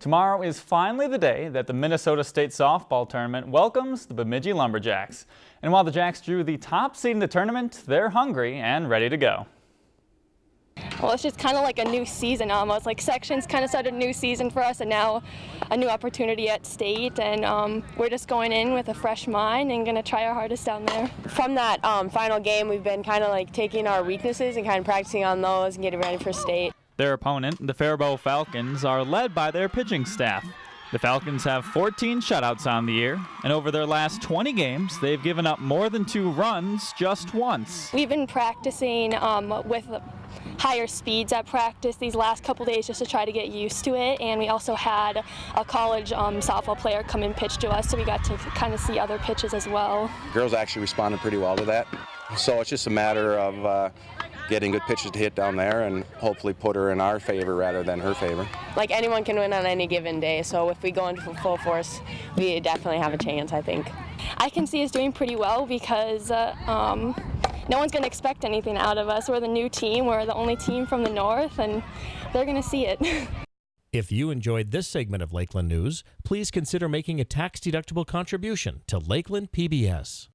Tomorrow is finally the day that the Minnesota State Softball Tournament welcomes the Bemidji Lumberjacks. And while the Jacks drew the top seed in the tournament, they're hungry and ready to go. Well, it's just kind of like a new season almost. Like sections kind of started a new season for us and now a new opportunity at state. And um, we're just going in with a fresh mind and going to try our hardest down there. From that um, final game, we've been kind of like taking our weaknesses and kind of practicing on those and getting ready for state. Their opponent, the Faribault Falcons, are led by their pitching staff. The Falcons have 14 shutouts on the year, and over their last 20 games, they've given up more than two runs just once. We've been practicing um, with higher speeds at practice these last couple days just to try to get used to it, and we also had a college um, softball player come and pitch to us, so we got to kind of see other pitches as well. Girls actually responded pretty well to that, so it's just a matter of uh, getting good pitches to hit down there and hopefully put her in our favor rather than her favor. Like anyone can win on any given day, so if we go into full force, we definitely have a chance, I think. I can see us doing pretty well because uh, um, no one's going to expect anything out of us. We're the new team, we're the only team from the north, and they're going to see it. If you enjoyed this segment of Lakeland News, please consider making a tax-deductible contribution to Lakeland PBS.